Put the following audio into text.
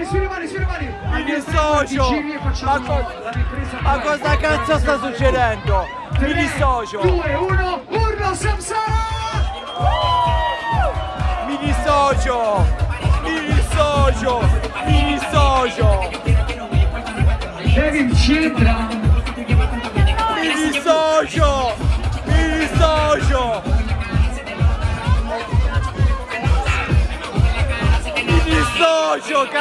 mani, sulle mani, sulle mani. Mi dissocio. Ma, co- ma cosa cazzo sta succedendo? Mi dissocio. 2, 1, urlo Samsara! Mi dissocio. Mi dissocio. Mi dissocio. Kevin c'entra. Mi dissocio. Mi dissocio. Mi dissocio, cazzo.